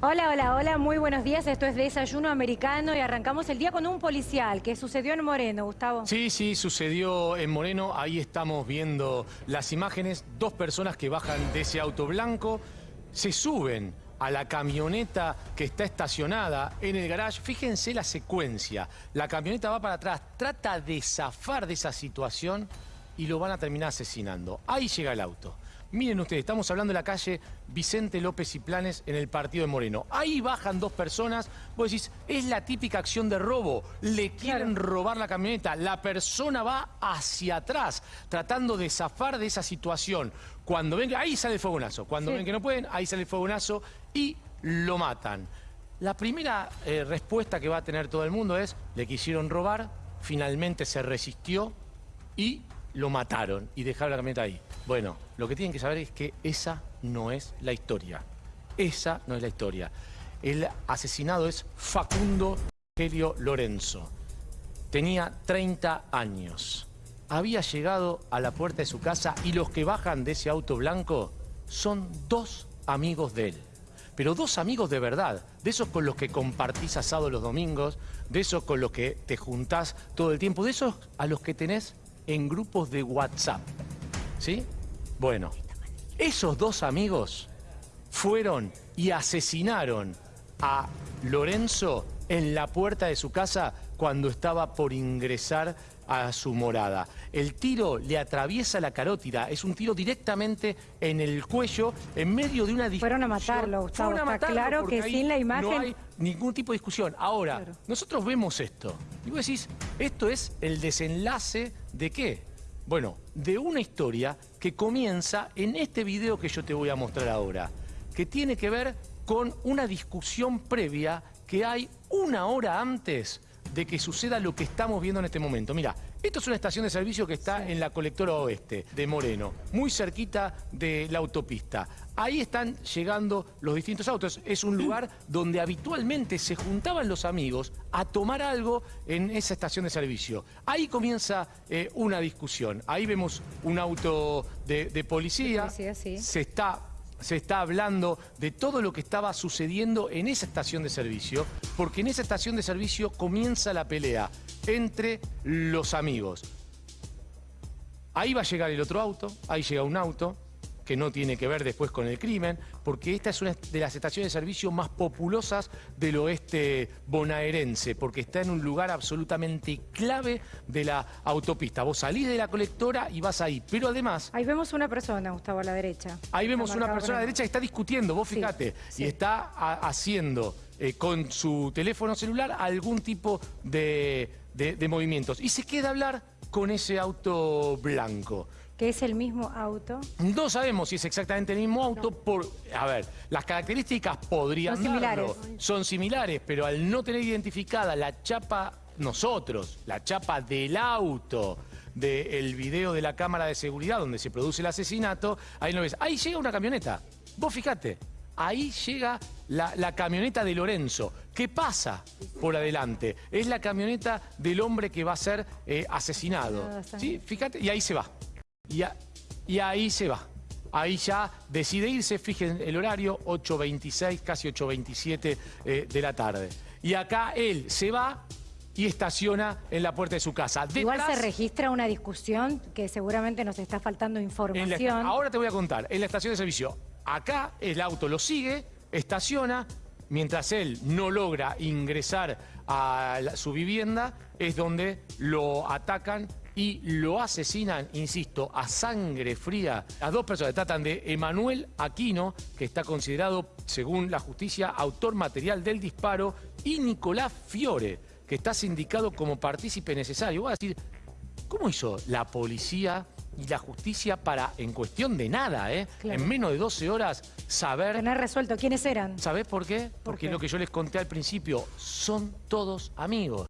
Hola, hola, hola, muy buenos días. Esto es Desayuno Americano y arrancamos el día con un policial que sucedió en Moreno, Gustavo. Sí, sí, sucedió en Moreno. Ahí estamos viendo las imágenes. Dos personas que bajan de ese auto blanco, se suben a la camioneta que está estacionada en el garage. Fíjense la secuencia. La camioneta va para atrás, trata de zafar de esa situación y lo van a terminar asesinando. Ahí llega el auto. Miren ustedes, estamos hablando de la calle Vicente López y Planes en el partido de Moreno. Ahí bajan dos personas, vos decís, es la típica acción de robo, le quieren robar la camioneta, la persona va hacia atrás, tratando de zafar de esa situación. Cuando ven, ahí sale el fogonazo, cuando ven que no pueden, ahí sale el fogonazo y lo matan. La primera eh, respuesta que va a tener todo el mundo es, le quisieron robar, finalmente se resistió y lo mataron y dejaron la camioneta ahí. Bueno, lo que tienen que saber es que esa no es la historia. Esa no es la historia. El asesinado es Facundo Rogelio Lorenzo. Tenía 30 años. Había llegado a la puerta de su casa y los que bajan de ese auto blanco son dos amigos de él. Pero dos amigos de verdad, de esos con los que compartís asado los domingos, de esos con los que te juntás todo el tiempo, de esos a los que tenés en grupos de WhatsApp. ¿Sí? Bueno, esos dos amigos fueron y asesinaron a Lorenzo en la puerta de su casa cuando estaba por ingresar a su morada. El tiro le atraviesa la carótida, es un tiro directamente en el cuello, en medio de una discusión. Fueron a matarlo, Gustavo, está claro que sin la imagen... No hay ningún tipo de discusión. Ahora, nosotros vemos esto, y vos decís, esto es el desenlace de qué? Bueno, de una historia que comienza en este video que yo te voy a mostrar ahora, que tiene que ver con una discusión previa que hay una hora antes de que suceda lo que estamos viendo en este momento. Mira, esto es una estación de servicio que está en la colectora oeste de Moreno, muy cerquita de la autopista. Ahí están llegando los distintos autos. Es un lugar donde habitualmente se juntaban los amigos a tomar algo en esa estación de servicio. Ahí comienza eh, una discusión. Ahí vemos un auto de, policía. Se está se está hablando de todo lo que estaba sucediendo en esa estación de servicio, porque en esa estación de servicio comienza la pelea entre los amigos. Ahí va a llegar el otro auto, ahí llega un auto, que no tiene que ver después con el crimen, porque esta es una de las estaciones de servicio más populosas del oeste bonaerense, porque está en un lugar absolutamente clave de la autopista. Vos salís de la colectora y vas ahí, pero además... Ahí vemos una persona, Gustavo, a la derecha. Ahí vemos una persona a la derecha que está discutiendo, vos fíjate, y está haciendo eh, con su teléfono celular algún tipo de, de movimientos. Y se queda a hablar con ese auto blanco que es el mismo auto? No sabemos si es exactamente el mismo auto. Por, a ver, las características podrían Son similares. Son similares, pero al no tener identificada la chapa, nosotros, la chapa del auto del video de la cámara de seguridad donde se produce el asesinato, ahí no ves. Ahí llega una camioneta. Vos fíjate, ahí llega la, camioneta de Lorenzo. ¿Qué pasa por adelante? Es la camioneta del hombre que va a ser eh, asesinado. ¿Sí? Fíjate, y ahí se va. Y, ahí se va. Ahí ya decide irse, fijen el horario, 8.26, casi 8.27 eh, de la tarde. Y acá él se va y estaciona en la puerta de su casa. Igual se registra una discusión que seguramente nos está faltando información. ahora te voy a contar, en la estación de servicio. Acá el auto lo sigue, estaciona, mientras él no logra ingresar a su vivienda, es donde lo atacan y lo asesinan, insisto, a sangre fría. Las dos personas tratan de Emanuel Aquino, que está considerado, según la justicia, autor material del disparo, y Nicolás Fiore, que está sindicado como partícipe necesario. Voy a decir, ¿cómo hizo la policía y la justicia para, en cuestión de nada, ¿eh? en menos de 12 horas, saber... Tener resuelto quiénes eran. ¿Sabés por qué? Porque lo que yo les conté al principio, son todos amigos.